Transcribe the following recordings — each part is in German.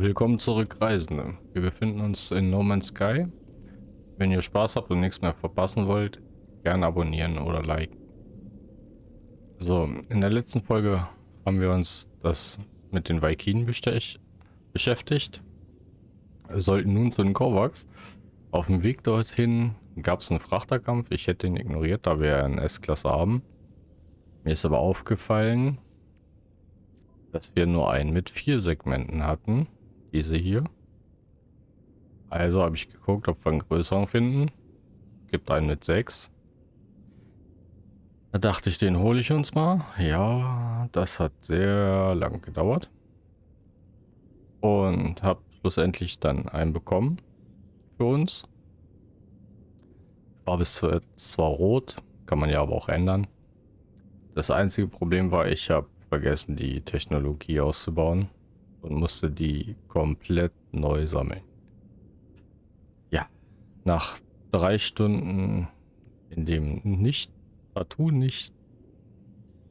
Willkommen zurück, Reisende. Wir befinden uns in No Man's Sky. Wenn ihr Spaß habt und nichts mehr verpassen wollt, gerne abonnieren oder liken. So, in der letzten Folge haben wir uns das mit den Vikinen beschäftigt. Wir sollten nun zu den Kovacs. Auf dem Weg dorthin gab es einen Frachterkampf. Ich hätte ihn ignoriert, da wir eine S-Klasse haben. Mir ist aber aufgefallen, dass wir nur einen mit vier Segmenten hatten. Diese hier. Also habe ich geguckt, ob wir einen größeren finden. Gibt einen mit sechs. Da dachte ich, den hole ich uns mal. Ja, das hat sehr lang gedauert. Und habe schlussendlich dann einen bekommen für uns. Farbe ist zwar rot, kann man ja aber auch ändern. Das einzige Problem war, ich habe vergessen, die Technologie auszubauen und musste die komplett neu sammeln. Ja, nach drei Stunden, in dem nicht, partout nicht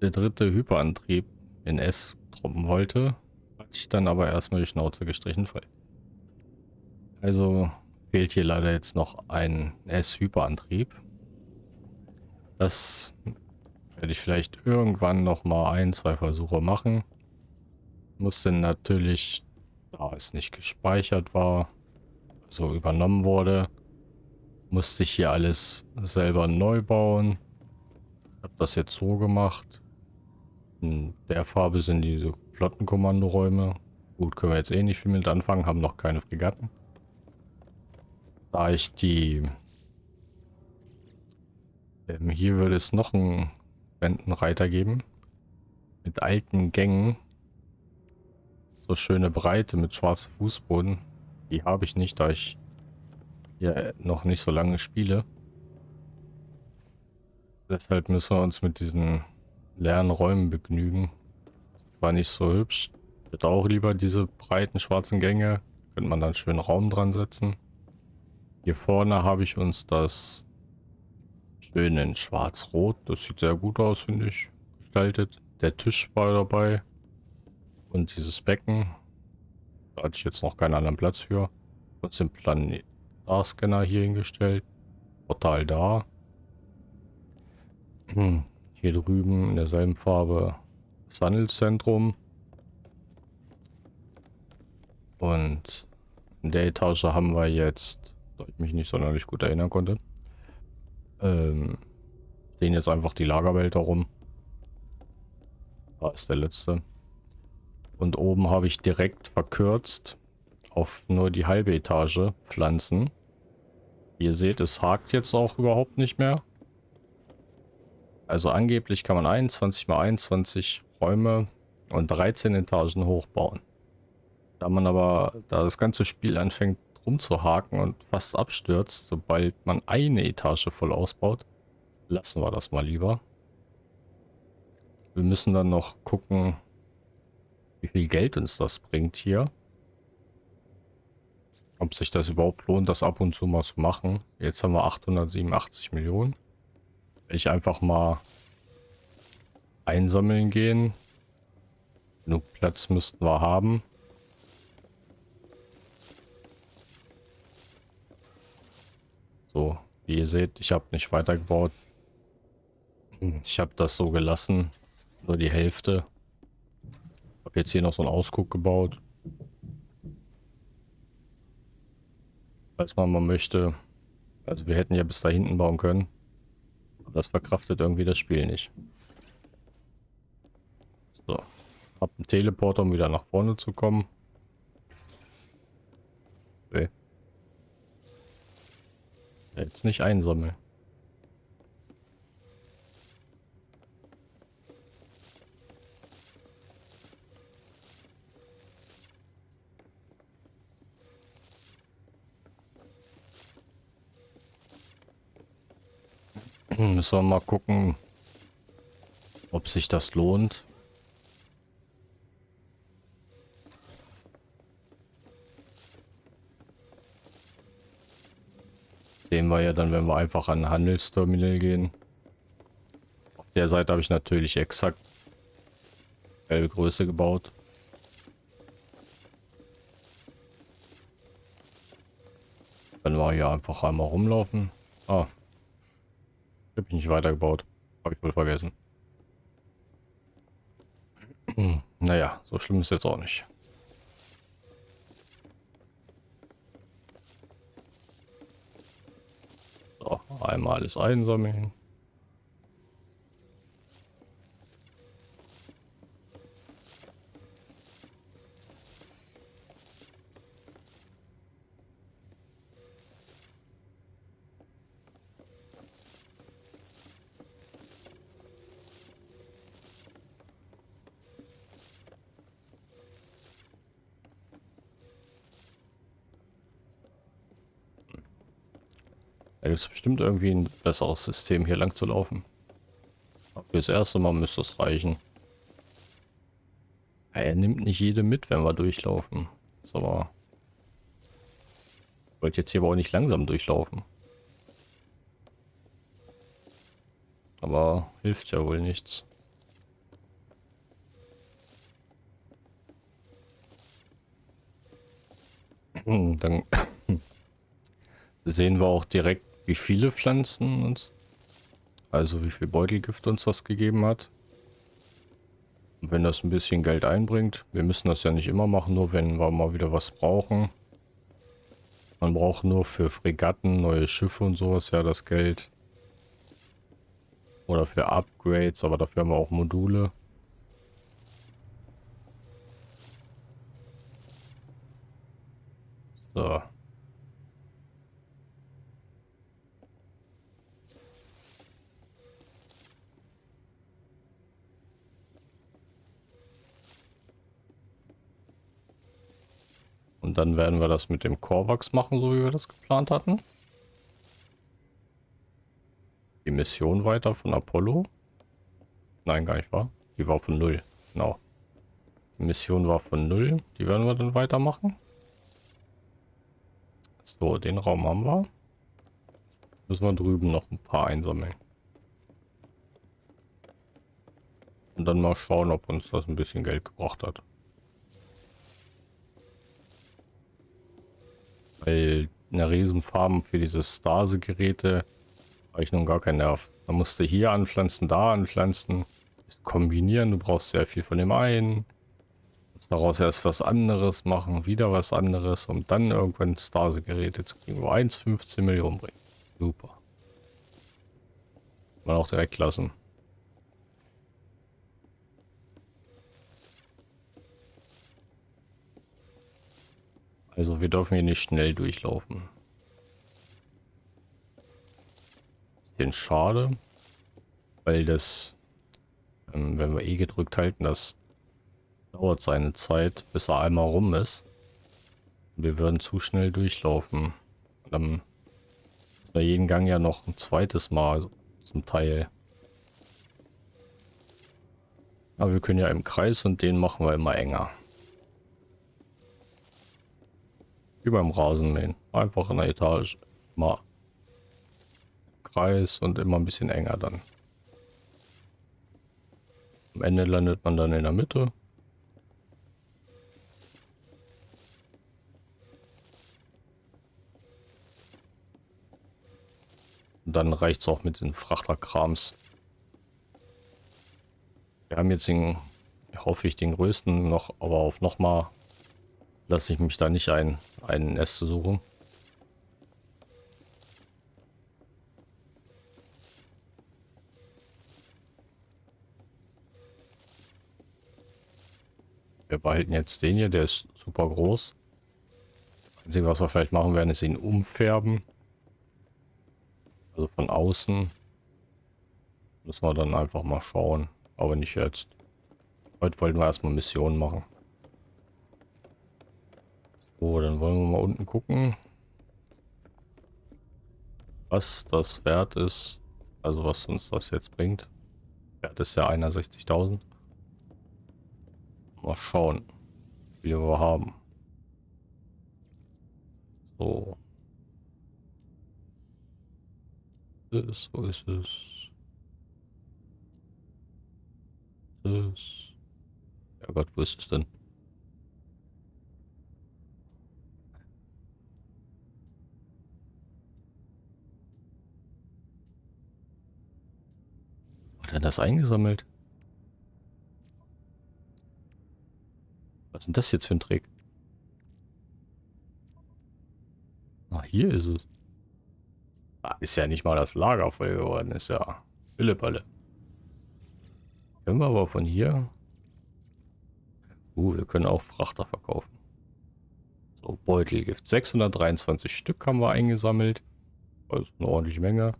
der dritte Hyperantrieb in S truppen wollte, hatte ich dann aber erstmal die Schnauze gestrichen voll. Also fehlt hier leider jetzt noch ein S-Hyperantrieb. Das werde ich vielleicht irgendwann noch mal ein, zwei Versuche machen. Musste natürlich, da es nicht gespeichert war, so übernommen wurde, musste ich hier alles selber neu bauen. Habe das jetzt so gemacht. In der Farbe sind diese Flottenkommandoräume. Gut, können wir jetzt eh nicht viel mit anfangen, haben noch keine Fregatten. Da ich die... Ähm, hier würde es noch ein Wendenreiter geben. Mit alten Gängen. So schöne Breite mit schwarzem Fußboden. Die habe ich nicht, da ich ja noch nicht so lange spiele. Deshalb müssen wir uns mit diesen leeren Räumen begnügen. War nicht so hübsch. Ich hätte auch lieber diese breiten schwarzen Gänge. Könnte man dann schön Raum dran setzen. Hier vorne habe ich uns das Schön in schwarz-rot. Das sieht sehr gut aus, finde ich. Gestaltet. Der Tisch war dabei. Und dieses Becken. Da hatte ich jetzt noch keinen anderen Platz für. Und den Planet-Scanner hier hingestellt. Portal da. Hm. Hier drüben in derselben Farbe das Handelszentrum. Und in der Etage haben wir jetzt, da ich mich nicht sonderlich gut erinnern konnte, ähm, stehen jetzt einfach die Lagerbehälter rum. Da ist der letzte. Und oben habe ich direkt verkürzt auf nur die halbe Etage Pflanzen. Ihr seht, es hakt jetzt auch überhaupt nicht mehr. Also angeblich kann man 21 mal 21 Räume und 13 Etagen hochbauen. Da man aber, da das ganze Spiel anfängt rumzuhaken und fast abstürzt, sobald man eine Etage voll ausbaut. Lassen wir das mal lieber. Wir müssen dann noch gucken, wie viel Geld uns das bringt hier. Ob sich das überhaupt lohnt, das ab und zu mal zu machen. Jetzt haben wir 887 Millionen. Ich einfach mal einsammeln gehen. Genug Platz müssten wir haben. So, wie ihr seht, ich habe nicht weitergebaut. Ich habe das so gelassen. Nur die Hälfte. Habe jetzt hier noch so einen Ausguck gebaut. Falls man mal möchte. Also wir hätten ja bis da hinten bauen können. Aber das verkraftet irgendwie das Spiel nicht. So. Hab einen Teleporter, um wieder nach vorne zu kommen. Okay. Jetzt nicht einsammeln. Müssen wir mal gucken, ob sich das lohnt. Sehen wir ja dann, wenn wir einfach an Handelsterminal gehen. Auf der Seite habe ich natürlich exakt selbe Größe gebaut. Wenn wir hier einfach einmal rumlaufen. Ah. Habe ich nicht weitergebaut. Habe ich wohl vergessen. Hm, naja, so schlimm ist jetzt auch nicht. So, einmal alles einsammeln. Gibt es bestimmt irgendwie ein besseres System, hier lang zu laufen. Aber für das erste Mal müsste es reichen. Er nimmt nicht jede mit, wenn wir durchlaufen. Aber... Ich wollte jetzt hier aber auch nicht langsam durchlaufen. Aber hilft ja wohl nichts. Dann sehen wir auch direkt, wie viele Pflanzen uns, also wie viel Beutelgift uns das gegeben hat. Und wenn das ein bisschen Geld einbringt, wir müssen das ja nicht immer machen, nur wenn wir mal wieder was brauchen. Man braucht nur für Fregatten, neue Schiffe und sowas ja das Geld. Oder für Upgrades, aber dafür haben wir auch Module. So. Und dann werden wir das mit dem Korvax machen, so wie wir das geplant hatten. Die Mission weiter von Apollo. Nein, gar nicht wahr. Die war von null. Genau. Die Mission war von null. Die werden wir dann weitermachen. So, den Raum haben wir. Müssen wir drüben noch ein paar einsammeln. Und dann mal schauen, ob uns das ein bisschen Geld gebracht hat. Weil eine Riesenfarm für diese Stase-Geräte habe ich nun gar keinen Nerv. Man musste hier anpflanzen, da anpflanzen, das kombinieren. Du brauchst sehr viel von dem einen. Musst daraus erst was anderes machen, wieder was anderes, um dann irgendwann Stase-Geräte zu kriegen, wo 1,15 Millionen bringen. Super. Man auch direkt lassen. Also wir dürfen hier nicht schnell durchlaufen. Den schade, weil das, ähm, wenn wir E gedrückt halten, das dauert seine Zeit, bis er einmal rum ist. Wir würden zu schnell durchlaufen. dann bei jeden Gang ja noch ein zweites Mal zum Teil. Aber wir können ja im Kreis und den machen wir immer enger. Wie beim Rasenmähen. Einfach in der Etage. Mal Kreis und immer ein bisschen enger dann. Am Ende landet man dann in der Mitte. Und dann reicht es auch mit den Frachterkrams. Wir haben jetzt den, hoffe ich, den größten noch, aber auf noch mal lasse ich mich da nicht ein, ein Nest suchen. Wir behalten jetzt den hier, der ist super groß. Einzige, was wir vielleicht machen werden, ist ihn umfärben. Also von außen. Müssen wir dann einfach mal schauen. Aber nicht jetzt. Heute wollten wir erstmal Missionen machen. So, dann wollen wir mal unten gucken, was das wert ist. Also was uns das jetzt bringt. Wert ist ja 61.000. Mal schauen, wie wir haben. So. Wo ist es? Ja Gott, wo ist es denn? Hat er das eingesammelt? Was ist denn das jetzt für ein Trick? Ah, hier ist es. Ah, ist ja nicht mal das Lager voll geworden, ist ja Philippalle. Können wir aber von hier... Uh, wir können auch Frachter verkaufen. So, Beutelgift. 623 Stück haben wir eingesammelt. Das ist eine ordentliche Menge.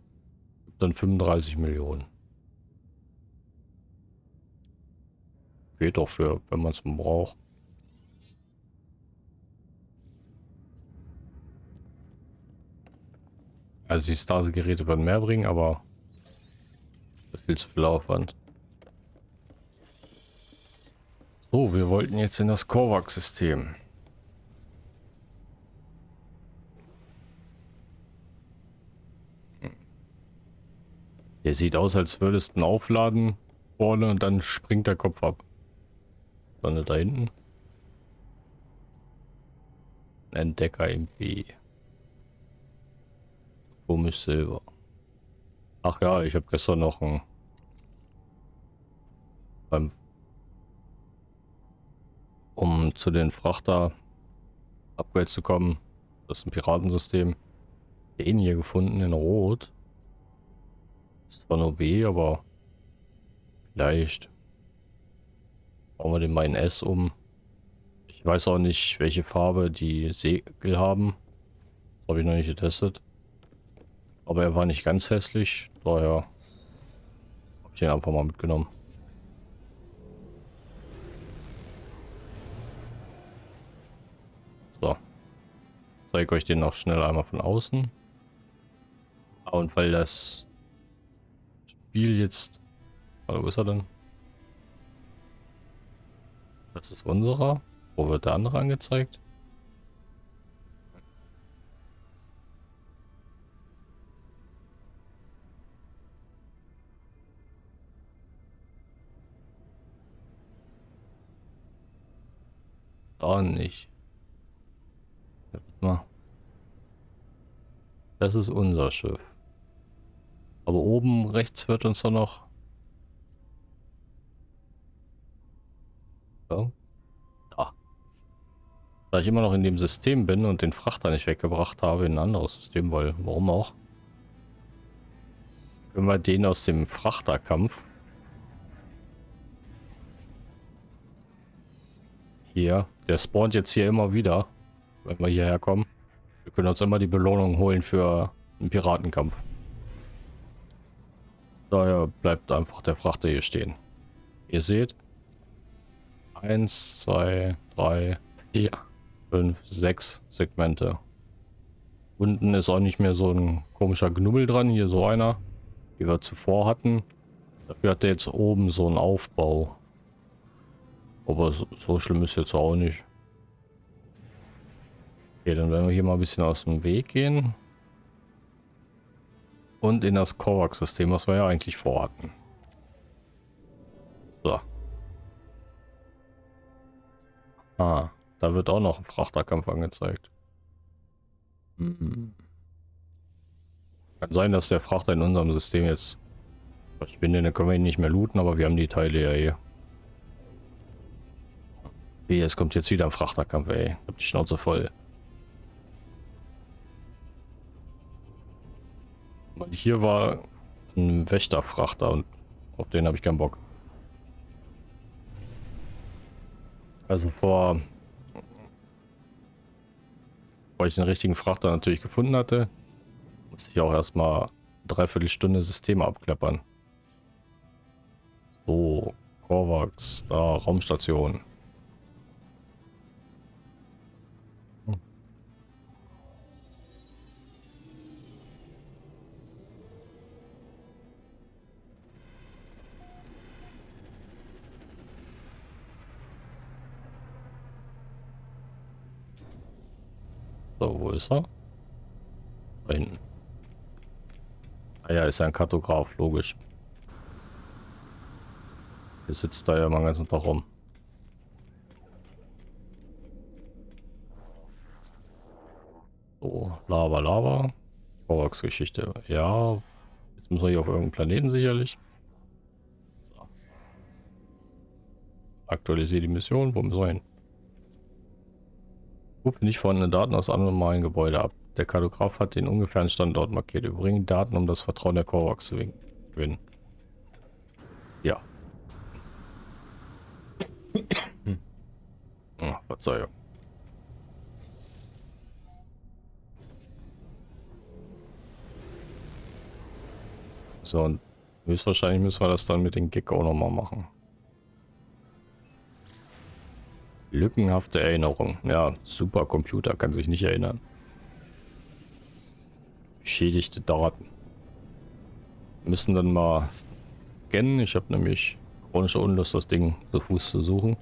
Dann 35 Millionen. Geht doch für, wenn man es braucht. Also die Stase-Geräte würden mehr bringen, aber viel zu viel Aufwand. So, wir wollten jetzt in das Kovac-System. Der sieht aus, als würdest du ihn aufladen vorne und dann springt der Kopf ab. Sonne da hinten. Entdecker im B. Komisch Silber. Ach ja, ich habe gestern noch ein beim um zu den Frachter Upgrade zu kommen. Das ist ein Piratensystem. Den hier gefunden in Rot. Ist zwar nur B, aber vielleicht bauen wir den mal in S um. Ich weiß auch nicht, welche Farbe die Segel haben. Das habe ich noch nicht getestet. Aber er war nicht ganz hässlich, daher habe ich ihn einfach mal mitgenommen. So. Zeige euch den noch schnell einmal von außen. Und weil das Spiel jetzt... Warte, wo ist er denn? Das ist unserer. Wo wird der andere angezeigt? Da nicht. Mal. Das ist unser Schiff. Aber oben rechts wird uns doch noch... Da. Da ich immer noch in dem System bin und den Frachter nicht weggebracht habe in ein anderes System, weil warum auch? Können wir den aus dem Frachterkampf hier, der spawnt jetzt hier immer wieder, wenn wir hierher kommen. Wir können uns immer die Belohnung holen für einen Piratenkampf. Daher bleibt einfach der Frachter hier stehen. Ihr seht, 1, 2, 3, 4, 5, 6 Segmente. Unten ist auch nicht mehr so ein komischer Knubbel dran, hier so einer, wie wir zuvor hatten. Dafür hat er jetzt oben so einen Aufbau. Aber so, so schlimm ist jetzt auch nicht. Okay, dann werden wir hier mal ein bisschen aus dem Weg gehen. Und in das Kovac-System, was wir ja eigentlich vorhatten. So. Ah, da wird auch noch ein Frachterkampf angezeigt. Hm. Kann sein, dass der Frachter in unserem System jetzt verschwindet. Dann können wir ihn nicht mehr looten, aber wir haben die Teile ja hier. Wie, es kommt jetzt wieder ein Frachterkampf, ey. Ich hab die Schnauze voll. Und hier war ein Wächterfrachter und auf den habe ich keinen Bock. Also vor, bevor ich den richtigen Frachter natürlich gefunden hatte, musste ich auch erstmal dreiviertel Stunde Systeme abklappern. So, Korvax, da Raumstation. So, wo ist er? Da hinten. Ah ja, ist ja ein Kartograf, logisch. Hier sitzt da ja immer ganz ganzen Tag rum. So, Lava, Lava. Vorwachsgeschichte. Ja, jetzt müssen wir hier auf irgendeinem Planeten sicherlich. So. Aktualisiere die Mission. Wo müssen wir hin? Rufe nicht vorhandene Daten aus einem normalen Gebäude ab. Der Kartograf hat den ungefähren Standort markiert. Übrigens Daten, um das Vertrauen der Korvax zu gewinnen. Ja. oh, Verzeihung. So, und höchstwahrscheinlich müssen wir das dann mit den auch nochmal machen. Lückenhafte Erinnerung. Ja, Supercomputer kann sich nicht erinnern. Schädigte Daten. Müssen dann mal scannen. Ich habe nämlich chronische Unlust, das Ding zu Fuß zu suchen.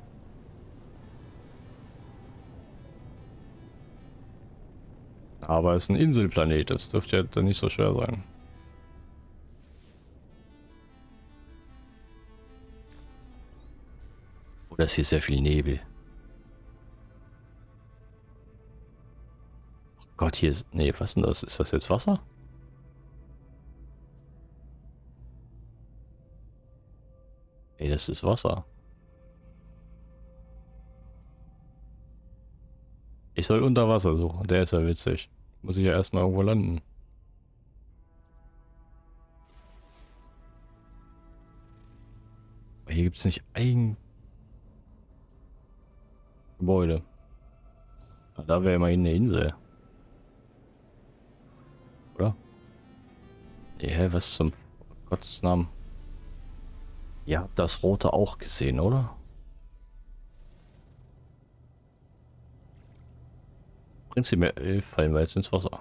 Aber es ist ein Inselplanet, das dürfte ja dann nicht so schwer sein. Oder ist hier sehr viel Nebel? Gott, hier ist... Nee, was denn das? Ist das jetzt Wasser? Ey, das ist Wasser. Ich soll unter Wasser suchen. Der ist ja witzig. Muss ich ja erstmal irgendwo landen. Hier gibt es nicht ein Gebäude. Da wäre immerhin eine Insel. Ja, was zum Gottes Namen. Ihr habt das Rote auch gesehen, oder? Prinzipiell fallen wir jetzt ins Wasser.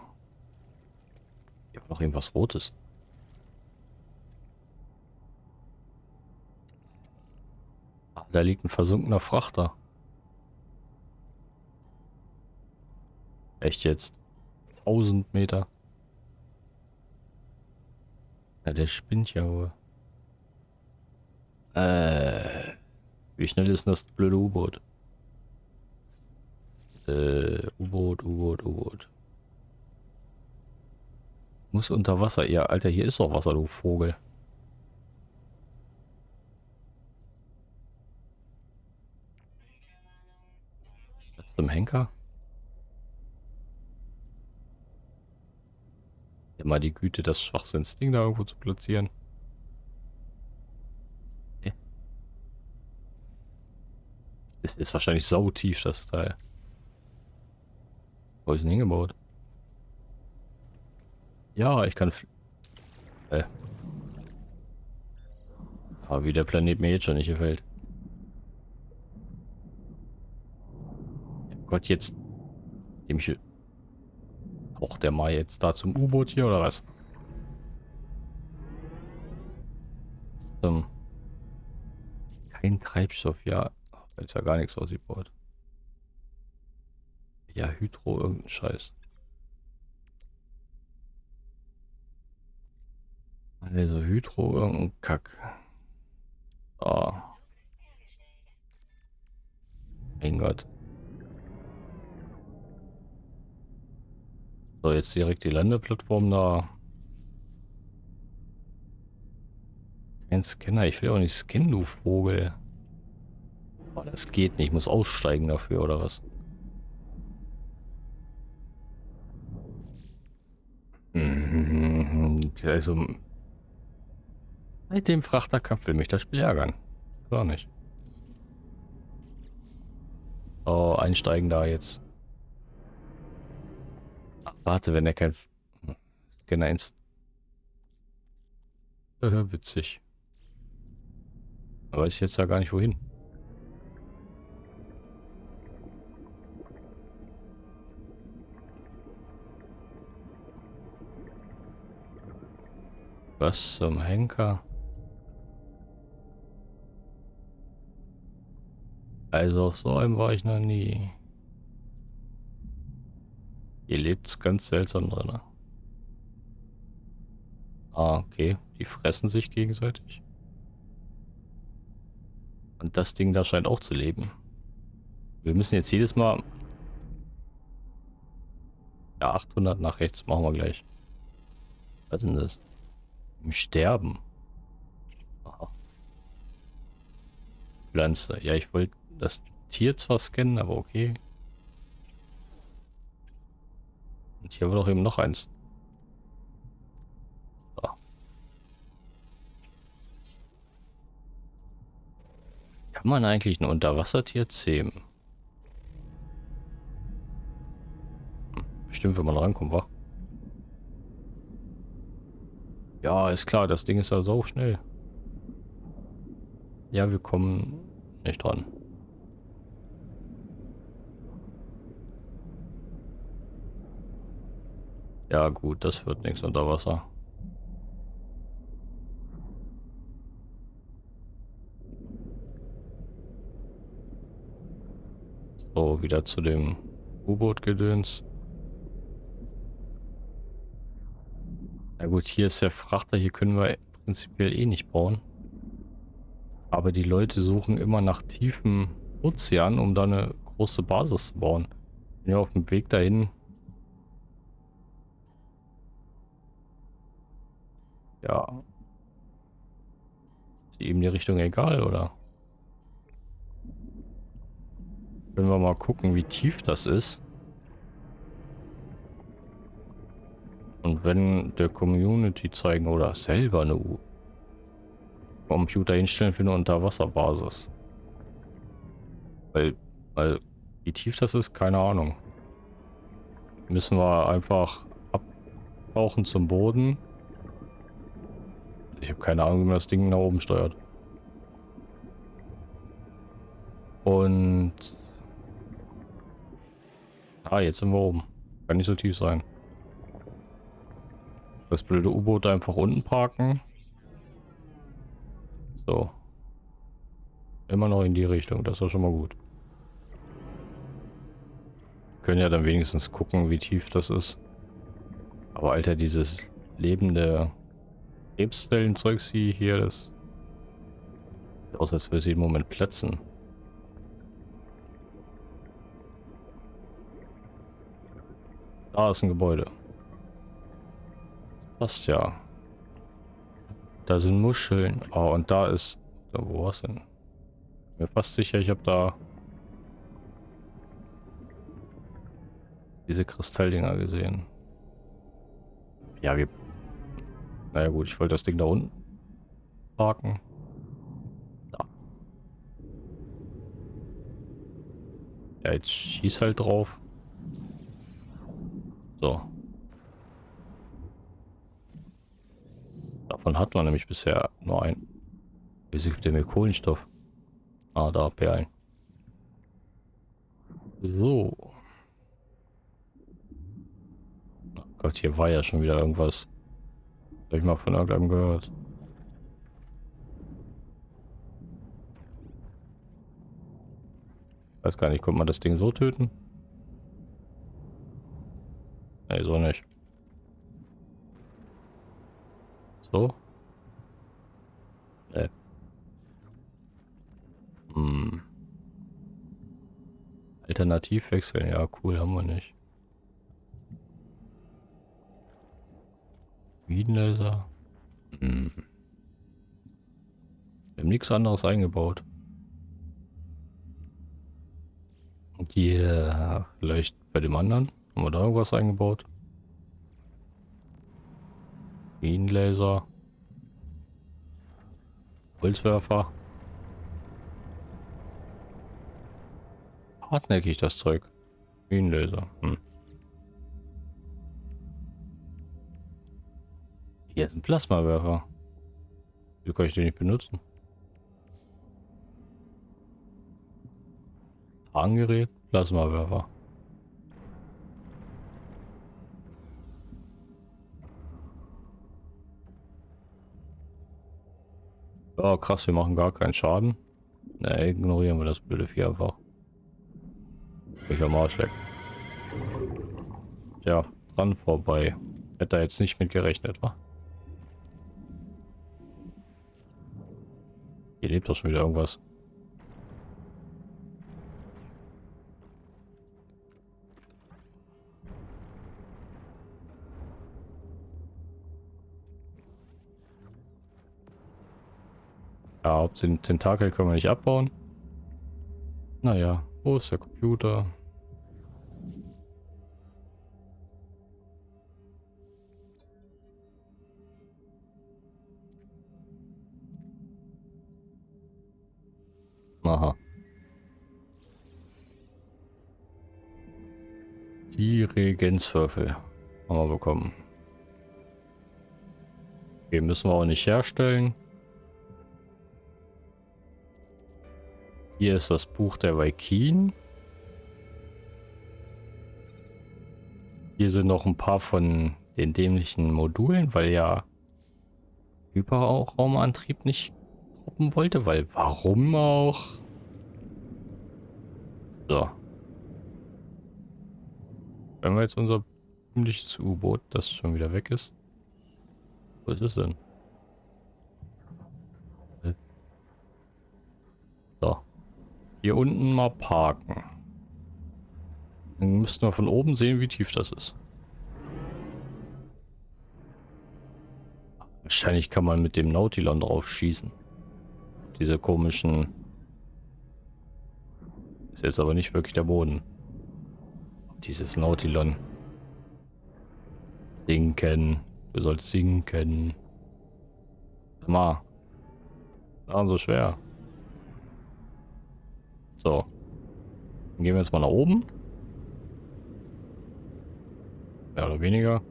Hier war noch irgendwas Rotes. Ah, da liegt ein versunkener Frachter. Echt jetzt? 1000 Meter. Ja, der spinnt ja wohl. Äh, wie schnell ist das blöde U-Boot? Äh, U-Boot, U-Boot, U-Boot. Muss unter Wasser. Ja, Alter, hier ist doch Wasser, du Vogel. Das zum Henker? Immer die Güte, das Schwachsinnsding da irgendwo zu platzieren. Okay. Das ist wahrscheinlich sau tief, das Teil. Wo ist denn hingebaut? Ja, ich kann... Äh. Aber wie der Planet mir jetzt schon nicht gefällt. Gott, jetzt... Dem ich Braucht der mal jetzt da zum U-Boot hier oder was? Ähm, kein Treibstoff, ja. Da ist ja gar nichts ausgebaut. Ja, Hydro, irgendein Scheiß. Also Hydro, irgendein Kack. Ah. Mein Gott. So, jetzt direkt die Landeplattform da. Kein Scanner. Ich will auch nicht scannen, du Vogel. Oh, das geht nicht. Ich muss aussteigen dafür, oder was? Also... Mit dem Frachterkampf will mich das Spiel ärgern. Gar nicht. Oh, einsteigen da jetzt. Warte, wenn er kein Scanner ins... Äh, witzig. Aber ist jetzt ja gar nicht wohin. Was zum Henker? Also auf so einem war ich noch nie. Ihr lebt ganz seltsam drin. Ah, okay. Die fressen sich gegenseitig. Und das Ding da scheint auch zu leben. Wir müssen jetzt jedes Mal... Ja, 800 nach rechts machen wir gleich. Was ist denn das? Im Sterben. Aha. Pflanze. Ja, ich wollte das Tier zwar scannen, aber okay. Und hier war doch eben noch eins. So. Kann man eigentlich ein Unterwassertier zähmen? Hm, bestimmt, wenn man rankommt, wa? Ja, ist klar, das Ding ist ja so schnell. Ja, wir kommen nicht dran. Ja gut, das wird nichts unter Wasser. So, wieder zu dem U-Boot-Gedöns. Na gut, hier ist der Frachter, hier können wir prinzipiell eh nicht bauen. Aber die Leute suchen immer nach tiefem Ozean, um da eine große Basis zu bauen. Ja auf dem Weg dahin Ja. Ist ihm die Richtung egal, oder? Können wir mal gucken, wie tief das ist. Und wenn der Community zeigen oder selber eine U Computer hinstellen für eine Unterwasserbasis. Weil, weil, wie tief das ist, keine Ahnung. Müssen wir einfach abtauchen zum Boden ich habe keine Ahnung, wie man das Ding nach oben steuert. Und... Ah, jetzt sind wir oben. Kann nicht so tief sein. Das blöde U-Boot einfach unten parken. So. Immer noch in die Richtung, das ist schon mal gut. können ja dann wenigstens gucken, wie tief das ist. Aber Alter, dieses lebende Krebszellen-Zeugs hier, das sieht aus, als würde sie im Moment platzen. Da ist ein Gebäude. Das passt ja. Da sind Muscheln. Oh, und da ist... Wo war's denn? Mir fast sicher, ich habe da diese Kristalldinger gesehen. Ja, wir naja gut, ich wollte das Ding da unten parken. Da. Ja, jetzt schieß halt drauf. So. Davon hat man nämlich bisher nur ein. Wieso gibt der mir Kohlenstoff? Ah, da, Perlen. So. Oh Gott, hier war ja schon wieder irgendwas. Habe ich mal von irgendeinem gehört. Weiß gar nicht, kommt man das Ding so töten? Ne, so nicht. So? Ne. Hm. Alternativ wechseln, ja cool, haben wir nicht. Wiedenlaser. Hm. Wir haben nichts anderes eingebaut. Und hier vielleicht bei dem anderen. Haben wir da irgendwas eingebaut? Bienenlaser. Holzwerfer. Hartnäckig das Zeug. Bienenlaser. Hm. Hier ist ein Plasmawerfer. Wie kann ich den nicht benutzen? Tragengerät, Plasmawerfer. Oh krass, wir machen gar keinen Schaden. Ne, ignorieren wir das blöde Vieh einfach. Ich am Arsch weg. Ja, dran vorbei. Hätte da jetzt nicht mit gerechnet, wa? Hier lebt doch schon wieder irgendwas. Ja, den Tentakel können wir nicht abbauen. Naja, wo ist der Computer? Aha. Die Regenzwürfel haben wir bekommen. Okay, müssen wir auch nicht herstellen. Hier ist das Buch der Vaikin. Hier sind noch ein paar von den dämlichen Modulen, weil ja Hyperraumantrieb nicht gruppen wollte, weil warum auch? So. Wenn wir jetzt unser ziemliches U-Boot, das schon wieder weg ist. Wo ist es denn? So. Hier unten mal parken. Dann müssten wir von oben sehen, wie tief das ist. Wahrscheinlich kann man mit dem Nautilon drauf schießen. Diese komischen... Ist jetzt aber nicht wirklich der Boden. Dieses Nautilon. Sinken. Du sollst sinken. Mal. Ah, so schwer. So. Dann gehen wir jetzt mal nach oben. Mehr oder weniger.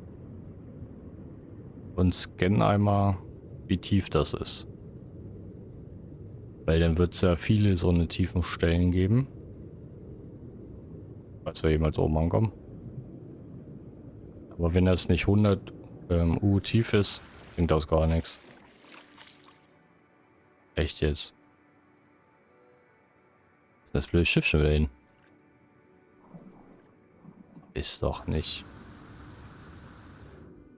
Und scannen einmal, wie tief das ist. Weil dann wird es ja viele so eine tiefen Stellen geben. Falls wir jemals oben ankommen. Aber wenn das nicht 100 ähm, U tief ist, bringt das gar nichts. Echt jetzt. Das blöde Schiff schon wieder hin. Ist doch nicht.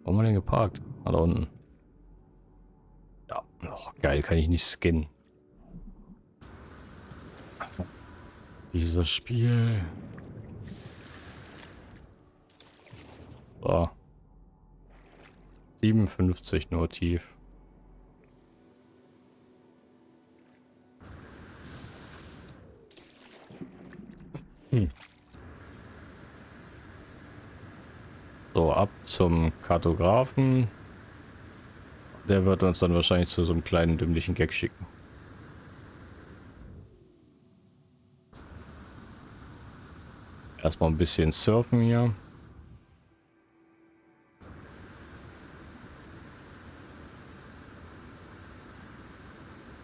Wo haben wir denn geparkt? Ah, da unten. Ja, oh, geil, kann ich nicht skinnen. Dieses Spiel. So. 57 nur tief. So, ab zum Kartografen. Der wird uns dann wahrscheinlich zu so einem kleinen dümmlichen Gag schicken. Erstmal ein bisschen surfen hier.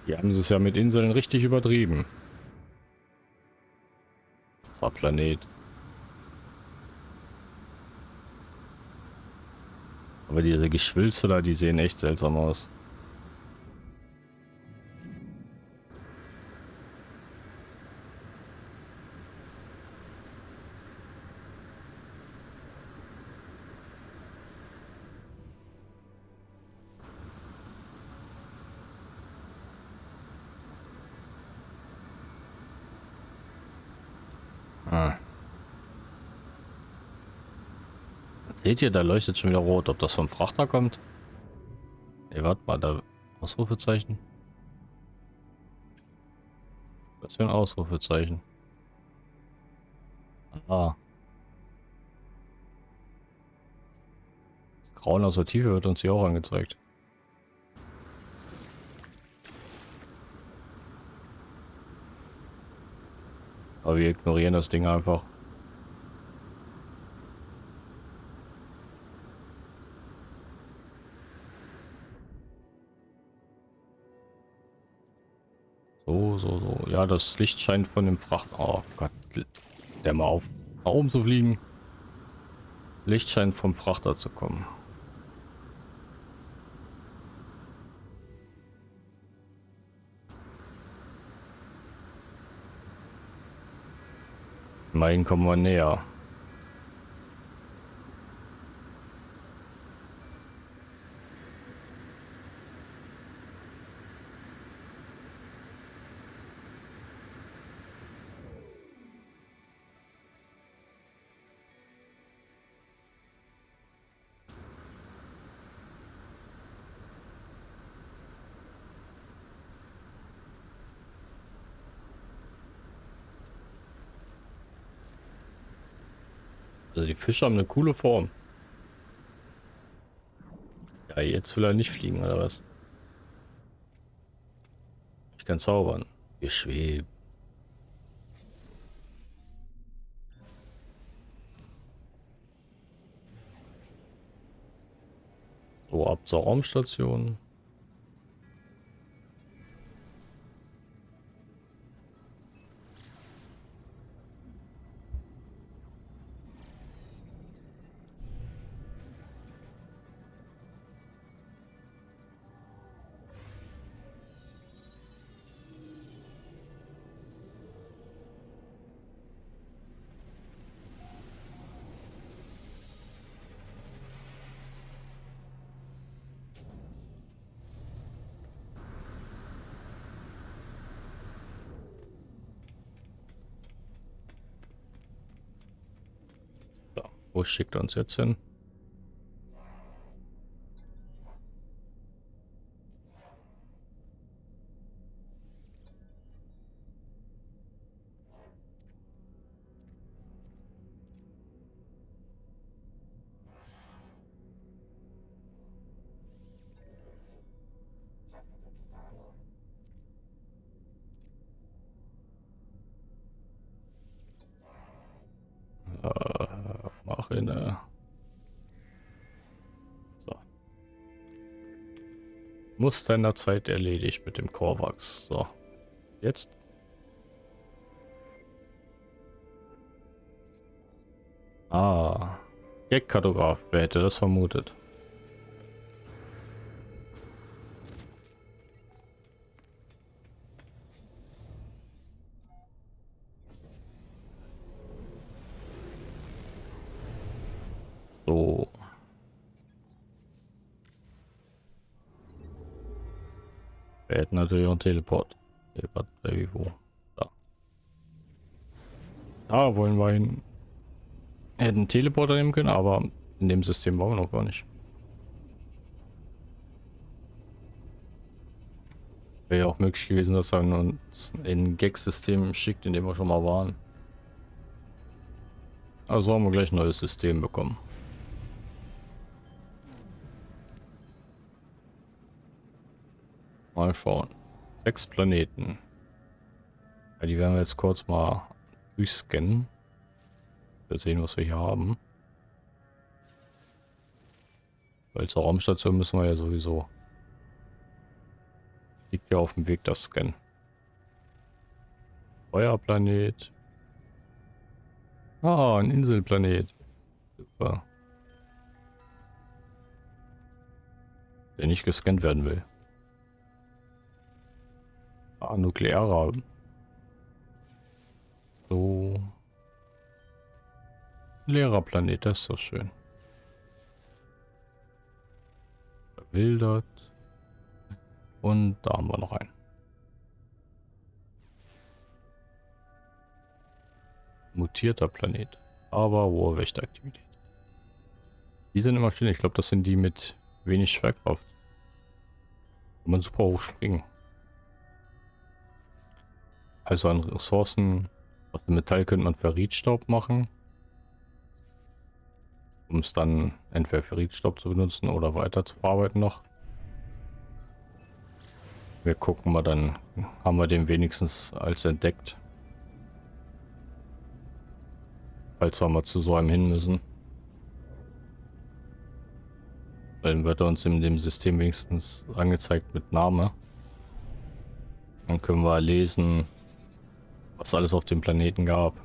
Die haben es ja mit Inseln richtig übertrieben. Das Planet. Aber diese Geschwülste da, die sehen echt seltsam aus. Seht ihr, da leuchtet schon wieder rot. Ob das vom Frachter kommt? Ne, warte mal, da Ausrufezeichen. Was für ein Ausrufezeichen? Ah. Grauen aus der Tiefe wird uns hier auch angezeigt. Aber wir ignorieren das Ding einfach. Ja, das Licht scheint von dem Fracht... Oh Gott. Der mal auf. Nach oben zu fliegen. Licht scheint vom Frachter zu kommen. Immerhin kommen wir näher. Fische haben eine coole Form. Ja, jetzt will er nicht fliegen, oder was? Ich kann zaubern. Wir schweben. So, ab zur Raumstation. Wo schickt er uns jetzt hin? Muster in Zeit erledigt mit dem Korvax. So. Jetzt. Ah. Gag-Kartograf. Wer hätte das vermutet? Ein Teleport. Teleport Baby wo? Da. Da wollen wir hin. Hätten Teleporter nehmen können, aber in dem System waren wir noch gar nicht. Wäre ja auch möglich gewesen, dass er uns ein Gag-System schickt, in dem wir schon mal waren. Also haben wir gleich ein neues System bekommen. Mal schauen. Sechs Planeten. Ja, die werden wir jetzt kurz mal durchscannen. Wir sehen, was wir hier haben. Weil zur Raumstation müssen wir ja sowieso. Liegt ja auf dem Weg das Scannen. Feuerplanet. Ah, ein Inselplanet. Super. Der nicht gescannt werden will. Ah, nuklearer. So. Leerer Planet, das ist so schön. Verwildert. Und da haben wir noch einen. Mutierter Planet. Aber hohe Wächteraktivität. Die sind immer schön. Ich glaube, das sind die mit wenig Schwerkraft. Kann man super hoch springen. Also an Ressourcen aus dem Metall könnte man Ferritstaub machen. Um es dann entweder Ferritstaub zu benutzen oder weiter zu verarbeiten noch. Wir gucken mal, dann haben wir den wenigstens als entdeckt. Falls wir mal zu so einem hin müssen. Dann wird er uns in dem System wenigstens angezeigt mit Name. Dann können wir lesen, was alles auf dem Planeten gab.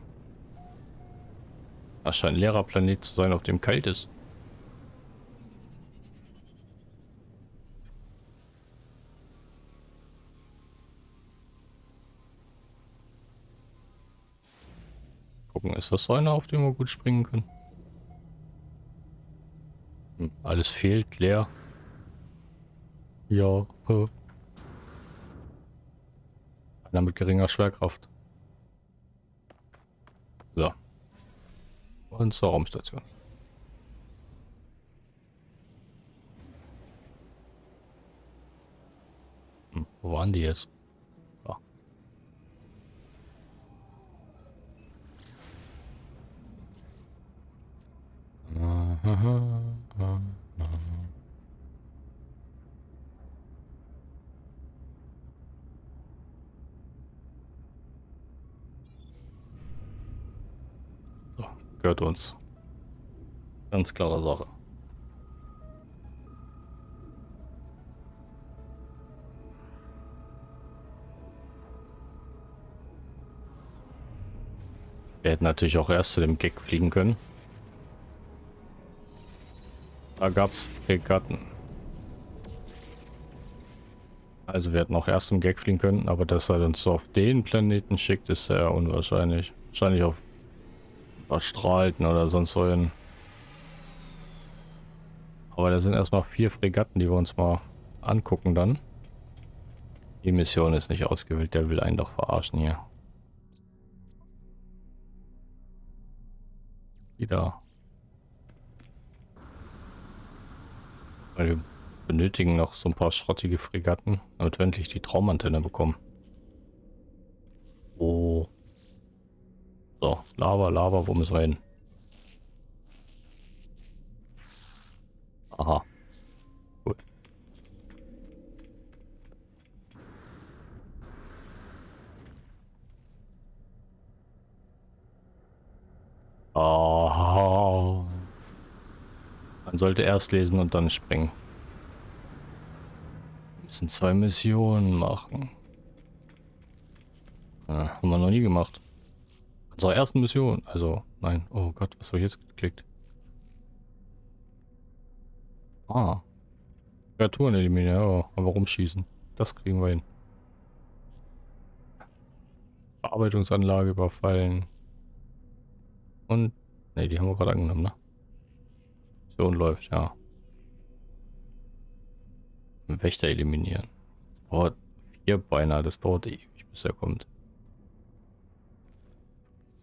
Das scheint ein leerer Planet zu sein, auf dem kalt ist. Gucken, ist das so einer, auf dem wir gut springen können? Hm, alles fehlt, leer. Ja. Einer mit geringer Schwerkraft. und zur Raumstation. Hm, wo waren die jetzt? Ja. Ah, gehört uns. Ganz klare Sache. Wir hätten natürlich auch erst zu dem Gag fliegen können. Da gab es Fregatten. Also wir hätten auch erst zum Gag fliegen können, aber dass er uns so auf den Planeten schickt, ist sehr unwahrscheinlich. Wahrscheinlich auf Verstrahlten oder sonst wohin. Aber da sind erstmal vier Fregatten, die wir uns mal angucken dann. Die Mission ist nicht ausgewählt, der will einen doch verarschen hier. Wieder. Weil wir benötigen noch so ein paar schrottige Fregatten, damit wir endlich die Traumantenne bekommen. Oh. So, Lava, Lava, wo müssen wir hin? Aha. Gut. Oh. Man sollte erst lesen und dann springen. Wir müssen zwei Missionen machen. Ja, haben wir noch nie gemacht. Unsere ersten Mission. Also, nein. Oh Gott, was habe ich jetzt geklickt? Ah. Kreaturen eliminieren. Oh, aber rumschießen. Das kriegen wir hin. Verarbeitungsanlage überfallen. Und... Ne, die haben wir gerade angenommen, ne? Mission läuft, ja. Wächter eliminieren. Das dauert vier Beine, das dauert ewig, bis er kommt.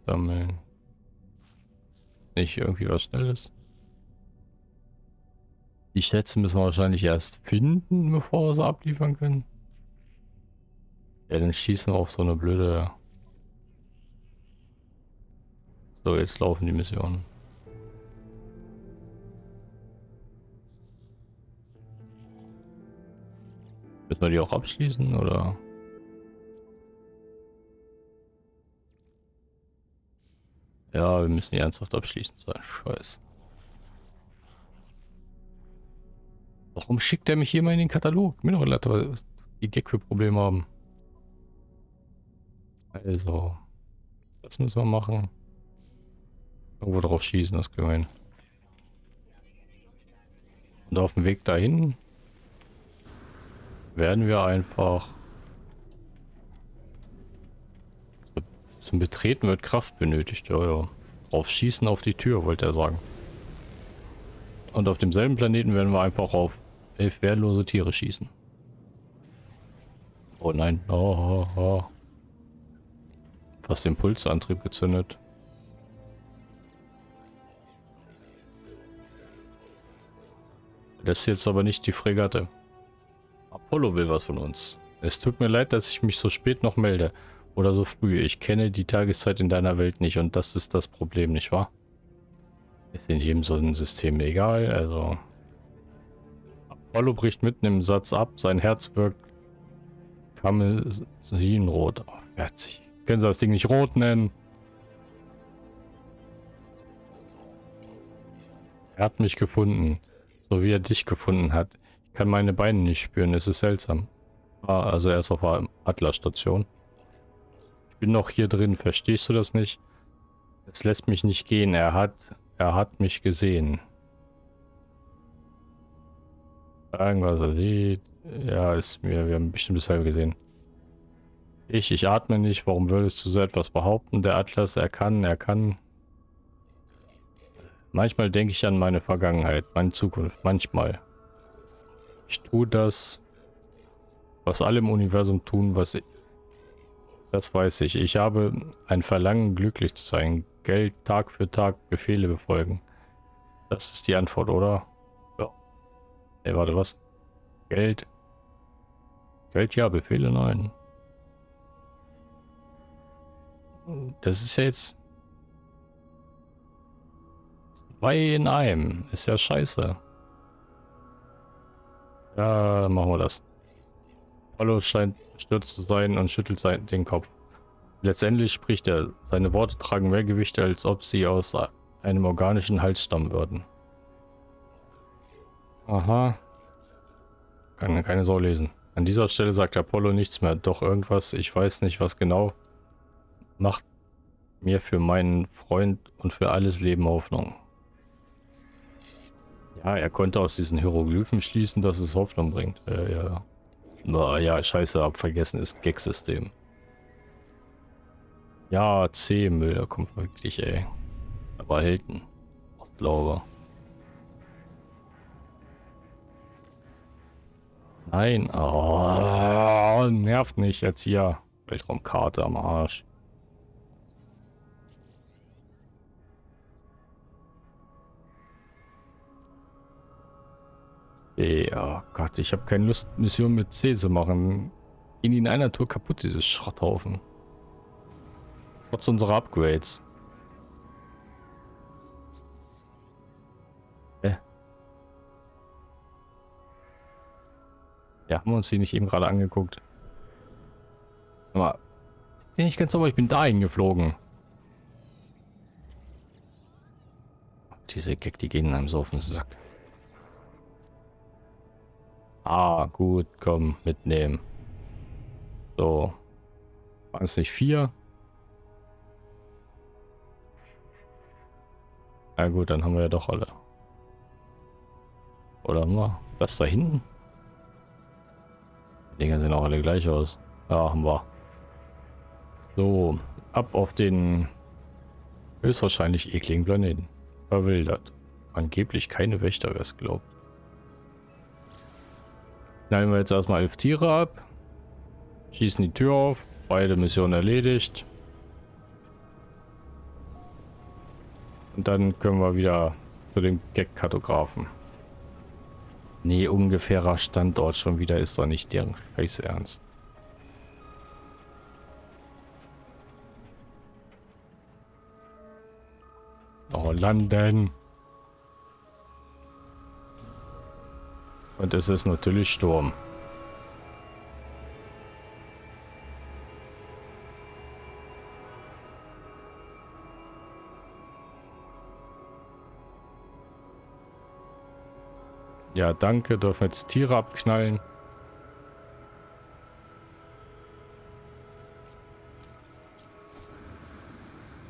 Sammeln. Nicht irgendwie was Schnelles. Die Schätze müssen wir wahrscheinlich erst finden, bevor wir sie abliefern können. Ja, dann schießen wir auf so eine blöde... So, jetzt laufen die Missionen. Müssen wir die auch abschließen, oder? Ja, wir müssen die ernsthaft abschließen. So ein Scheiß. Warum schickt er mich hier mal in den Katalog? Mir doch leid, was die Gag für Probleme haben. Also, das müssen wir machen. Irgendwo drauf schießen, das können wir hin. Und auf dem Weg dahin werden wir einfach Zum Betreten wird Kraft benötigt. Ja, ja. Drauf schießen auf die Tür, wollte er sagen. Und auf demselben Planeten werden wir einfach auf elf wehrlose Tiere schießen. Oh nein. Oh, oh, oh. Fast den Pulsantrieb gezündet. Das ist jetzt aber nicht die Fregatte. Apollo will was von uns. Es tut mir leid, dass ich mich so spät noch melde. Oder so früh. Ich kenne die Tageszeit in deiner Welt nicht und das ist das Problem, nicht wahr? Ist in jedem so ein System egal, also... Apollo bricht mitten im Satz ab, sein Herz wirkt Kamesinrot. Oh, Können Sie das Ding nicht rot nennen? Er hat mich gefunden, so wie er dich gefunden hat. Ich kann meine Beine nicht spüren, es ist seltsam. Ah, also er ist auf der Atlas-Station bin noch hier drin, verstehst du das nicht? Es lässt mich nicht gehen, er hat, er hat mich gesehen. Irgendwas er sieht. Ja, ist mir, wir haben bestimmt dasselbe gesehen. Ich, ich atme nicht, warum würdest du so etwas behaupten? Der Atlas, er kann, er kann. Manchmal denke ich an meine Vergangenheit, meine Zukunft, manchmal. Ich tue das, was alle im Universum tun, was das weiß ich. Ich habe ein Verlangen, glücklich zu sein. Geld Tag für Tag Befehle befolgen. Das ist die Antwort, oder? Ja. Ey, warte, was? Geld. Geld ja, Befehle nein. Das ist jetzt... Zwei in einem. Ist ja scheiße. Ja, machen wir das. Apollo scheint stürzt zu sein und schüttelt sein, den Kopf. Letztendlich spricht er. Seine Worte tragen mehr Gewicht, als ob sie aus einem organischen Halsstamm würden. Aha. Kann keine Sau lesen. An dieser Stelle sagt Apollo nichts mehr. Doch irgendwas, ich weiß nicht was genau, macht mir für meinen Freund und für alles Leben Hoffnung. Ja, er konnte aus diesen Hieroglyphen schließen, dass es Hoffnung bringt. Äh, ja. Na ja, scheiße, hab vergessen, ist ein Gag-System. Ja, C-Müll, da kommt wirklich, ey. Aber Helden. Glaube. Nein. Oh, nervt nicht jetzt hier. Weltraumkarte am Arsch. Ja, Gott, ich habe keine Lust, Mission mit C zu machen. Gehen die in einer Tour kaputt, dieses Schrotthaufen. Trotz unserer Upgrades. Hä? Ja, haben wir uns die nicht eben gerade angeguckt. Aber bin ich ganz sauber, ich bin dahin geflogen. Diese Gag, die gehen einem so auf den Sack. Ah, gut, komm, mitnehmen. So. Waren es nicht vier? Na gut, dann haben wir ja doch alle. Oder haben wir das da hinten? Die Dinger sehen auch alle gleich aus. Ja, haben wir. So, ab auf den höchstwahrscheinlich ekligen Planeten. Verwildert. Angeblich keine Wächter, wer es glaubt. Knallen wir jetzt erstmal elf Tiere ab. Schießen die Tür auf. Beide Missionen erledigt. Und dann können wir wieder zu dem Gag-Kartografen. Nee, ungefährer Standort schon wieder ist doch nicht deren Scheiß ernst. Oh, landen. Und es ist natürlich Sturm. Ja, danke. Dürfen jetzt Tiere abknallen.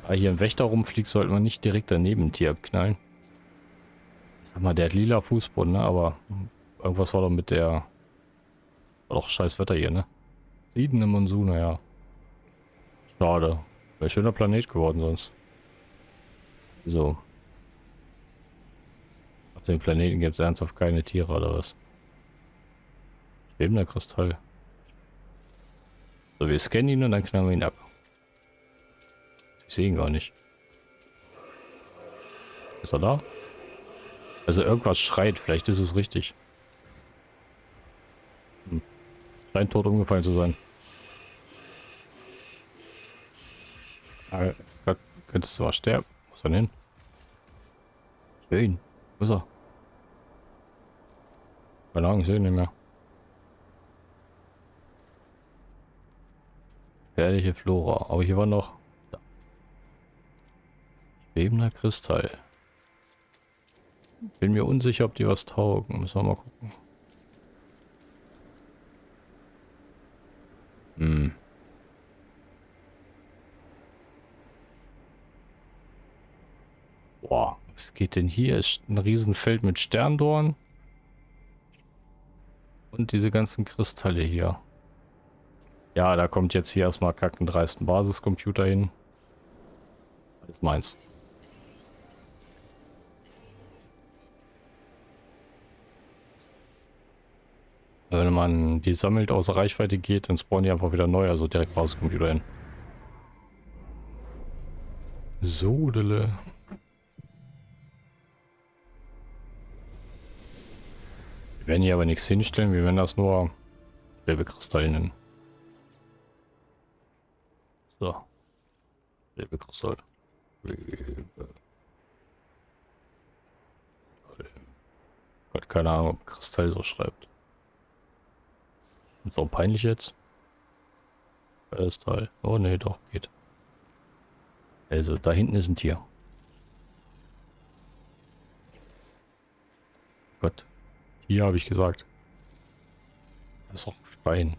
Da hier ein Wächter rumfliegt, sollte man nicht direkt daneben ein Tier abknallen. Sag mal, der hat lila Fußboden, ne? aber Irgendwas war doch mit der... War doch scheiß Wetter hier, ne? Siedende Monsun, ja. Schade. Wäre schöner Planet geworden sonst. So. Auf dem Planeten gibt es ernsthaft keine Tiere oder was? Schwebender Kristall. So, wir scannen ihn und dann knallen wir ihn ab. Ich sehe ihn gar nicht. Ist er da? Also irgendwas schreit, vielleicht ist es richtig. Scheint tot umgefallen zu sein. Ah, Gott, könntest du mal sterben. Wo ist er hin? Ich Wo ist er? Keine Ahnung, ich nicht mehr. Gefährliche Flora. Aber hier war noch... Da. Schwebender Kristall. Bin mir unsicher, ob die was taugen. Müssen wir mal gucken. Hm. Boah, was geht denn hier? Ist ein Riesenfeld mit Sterndorn. Und diese ganzen Kristalle hier. Ja, da kommt jetzt hier erstmal kacken dreisten Basiscomputer hin. Alles meins. Wenn man die sammelt außer Reichweite geht, dann spawnen die einfach wieder neu, also direkt Basiscomputer hin. Sodele. Wir werden hier aber nichts hinstellen, wir werden das nur gelbe Kristalle nennen. So. Gelbe Kristall. Gelbe. Gott, keine Ahnung, ob Kristall so schreibt. So peinlich jetzt. Alles Teil. Oh ne, doch, geht. Also, da hinten ist ein Tier. Gott. Tier habe ich gesagt. Das ist doch ein Stein.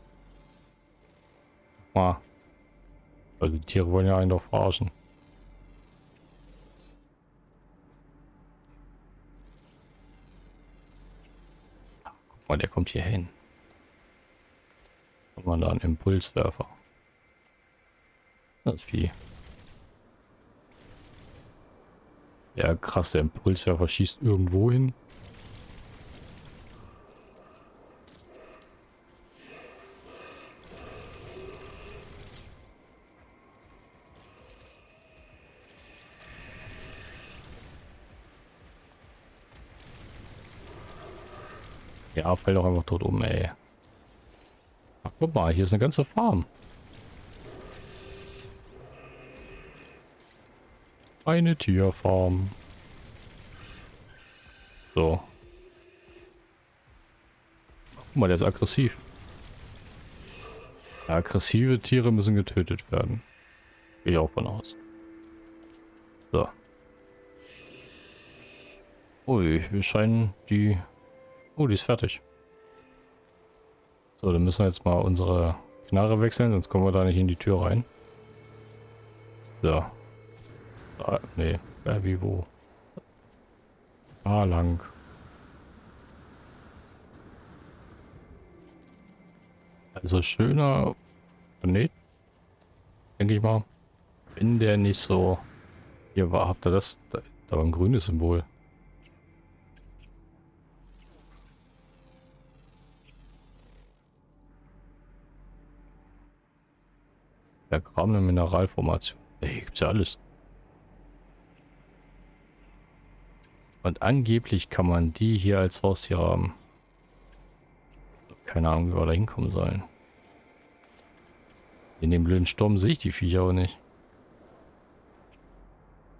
Mal. Also die Tiere wollen ja einen doch verarschen. Guck mal, der kommt hier hin. Man da einen Impulswerfer. Das Vieh. Ja, krass, der Impulswerfer schießt irgendwo hin. Ja, fällt doch einfach tot um, ey. Guck mal, hier ist eine ganze Farm. Eine Tierfarm. So. Guck mal, der ist aggressiv. Aggressive Tiere müssen getötet werden. Gehe ich auch von aus. So. Ui, wir scheinen die Oh, die ist fertig. So, dann müssen wir jetzt mal unsere Knarre wechseln, sonst kommen wir da nicht in die Tür rein. So. Da, nee, äh, wie wo? Da lang. Also schöner Planet. Denke ich mal. Wenn der nicht so... Hier war, habt ihr das? Da, da war ein grünes Symbol. Vergrabene Mineralformation. Hier gibt's ja alles. Und angeblich kann man die hier als Haustier haben. Keine Ahnung, wie wir da hinkommen sollen. In dem blöden Sturm sehe ich die Viecher auch nicht.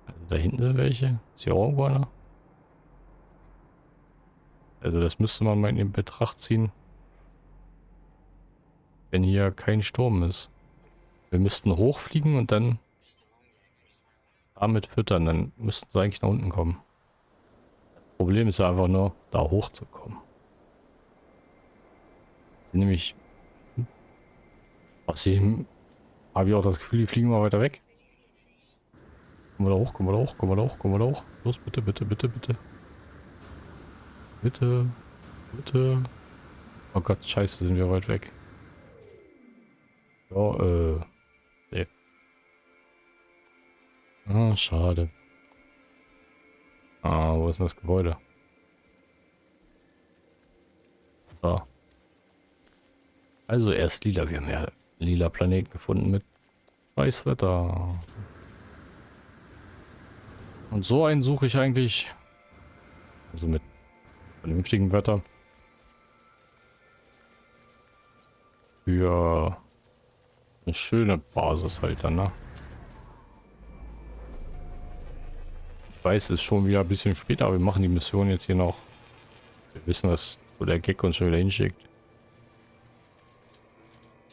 Also da hinten sind welche. Ist hier auch irgendwo einer? Also das müsste man mal in Betracht ziehen. Wenn hier kein Sturm ist. Wir müssten hochfliegen und dann damit füttern. Dann müssten sie eigentlich nach unten kommen. Das Problem ist einfach nur, da hochzukommen. Sie nämlich... Sie... Habe ich auch das Gefühl, die fliegen mal weiter weg. Kommen wir da hoch, kommen wir da hoch, kommen wir da hoch, kommen wir da hoch. Los, bitte, bitte, bitte, bitte. Bitte, bitte. Oh Gott, scheiße, sind wir weit weg. Ja, äh... Ah, schade. Ah, wo ist denn das Gebäude? So. Also erst lila. Wir haben ja lila Planeten gefunden mit Weißwetter. Und so einen suche ich eigentlich. Also mit vernünftigem Wetter. Für eine schöne Basis halt dann, ne? Weiß, es ist schon wieder ein bisschen später, aber wir machen die Mission jetzt hier noch. Wir wissen, was wo der Gag uns schon wieder hinschickt.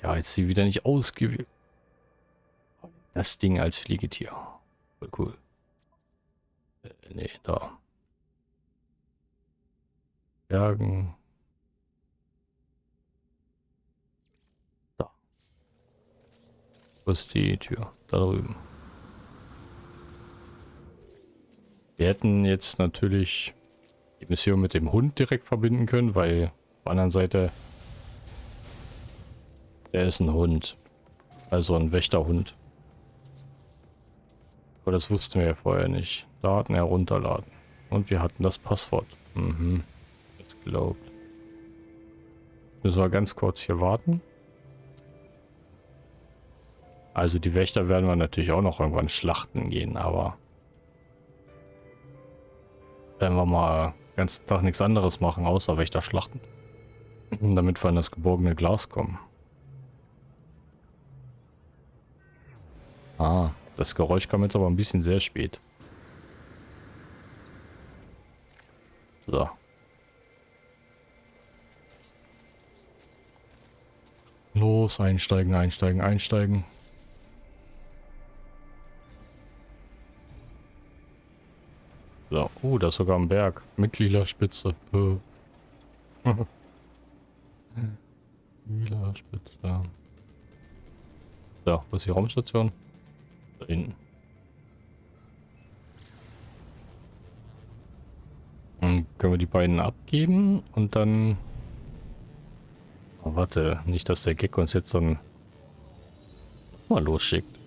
Ja, jetzt sie wieder nicht ausgewählt. Das Ding als Fliegetier. Voll cool. Äh, nee, da. Bergen. Da. Wo ist die Tür? Da drüben. Wir hätten jetzt natürlich die Mission mit dem Hund direkt verbinden können, weil auf der anderen Seite der ist ein Hund. Also ein Wächterhund. Aber das wussten wir ja vorher nicht. Daten herunterladen. Und wir hatten das Passwort. Mhm. Das glaubt. Müssen wir ganz kurz hier warten. Also die Wächter werden wir natürlich auch noch irgendwann schlachten gehen, aber werden wir mal den ganzen Tag nichts anderes machen, außer Wächter schlachten. Damit wir an das geborgene Glas kommen. Ah, das Geräusch kam jetzt aber ein bisschen sehr spät. So. Los, einsteigen, einsteigen, einsteigen. So, oh, da ist sogar ein Berg mit lila Spitze. Äh. Spitze. So, wo ist die Raumstation? Da hinten. Dann können wir die beiden abgeben und dann... Oh, warte, nicht, dass der Gecko uns jetzt dann mal losschickt.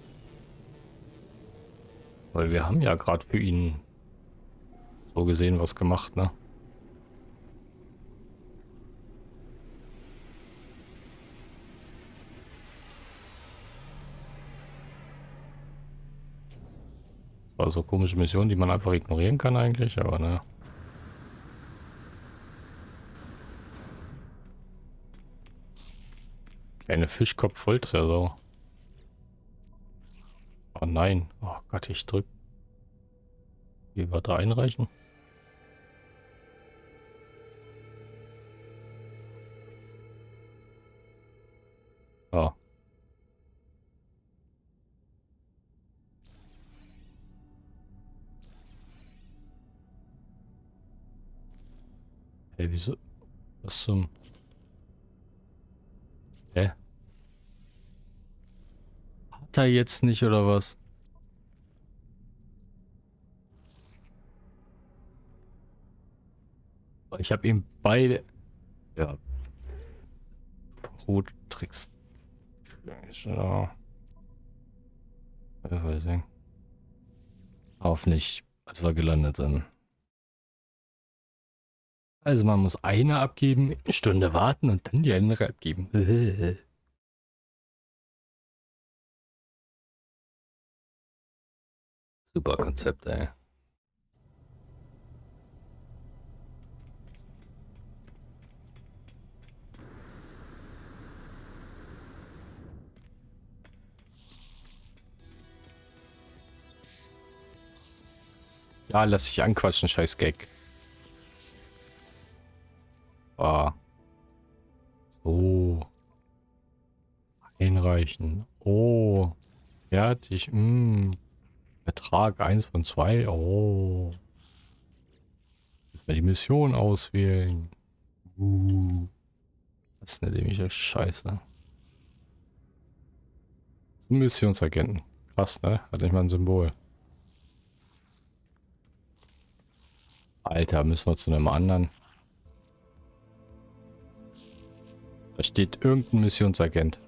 Weil wir haben ja gerade für ihn so gesehen was gemacht, ne? Also komische Mission, die man einfach ignorieren kann eigentlich, aber ne. Eine Fischkopf voll ist ja so. Oh nein. Oh Gott, ich drück. Wie da einreichen? Wieso? Was zum... Hä? Hat er jetzt nicht, oder was? Ich habe ihm beide... Ja. Bruttricks. Ja. Ich weiß nicht. Auf nicht, als wir gelandet sind. Also man muss eine abgeben, eine Stunde warten und dann die andere abgeben. Super Konzept, ey. Ja, lass dich anquatschen, scheiß Gag. Ah. So. Einreichen. Oh. Fertig. Mm. Betrag 1 von 2. Oh. Jetzt mal die Mission auswählen. Uh. Das ist eine dämliche Scheiße. Missionsagenten. Krass, ne? Hat nicht mal ein Symbol. Alter, müssen wir zu einem anderen. Da steht irgendein Missionsagent.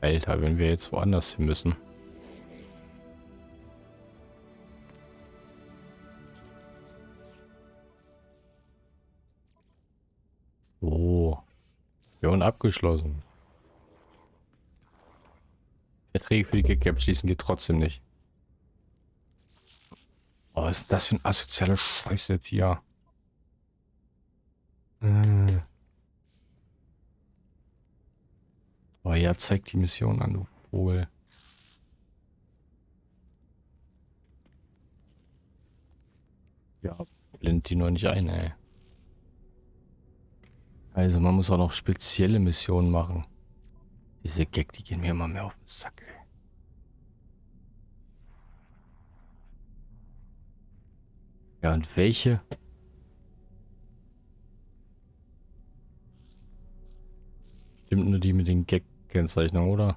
Alter, wenn wir jetzt woanders hin müssen. So. Mission abgeschlossen. Verträge für die Gegner abschließen geht trotzdem nicht. Oh, was ist das für ein asozialer Scheiß jetzt hier? Äh. Oh ja, zeig die Mission an, du Vogel. Ja, blendet die nur nicht ein, ey. Also man muss auch noch spezielle Missionen machen. Diese Gag, die gehen mir immer mehr auf den Sack, ey. Ja, und welche? Stimmt nur die mit den Gag-Kennzeichnungen, oder?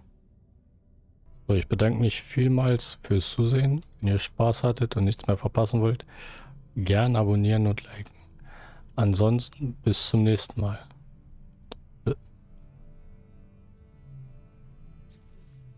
So, ich bedanke mich vielmals fürs Zusehen. Wenn ihr Spaß hattet und nichts mehr verpassen wollt, gern abonnieren und liken. Ansonsten bis zum nächsten Mal.